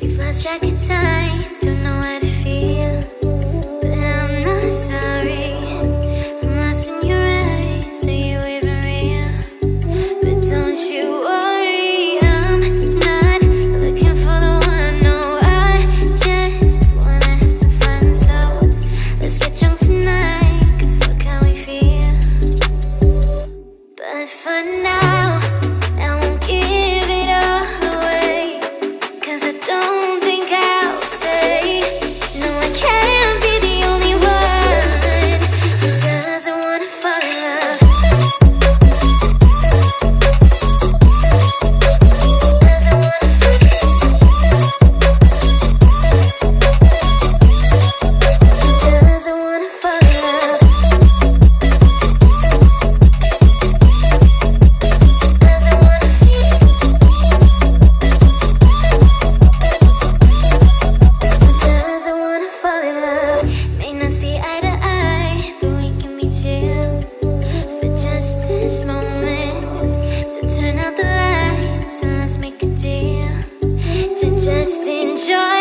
We've lost track of time, don't know how to feel. But I'm not sorry. I'm lost in your eyes, are you even real? But don't you worry, I'm not looking for the one. No, I just wanna have some fun. So let's get drunk tonight, cause fuck how we feel. But for now, So turn out the lights and let's make a deal to just enjoy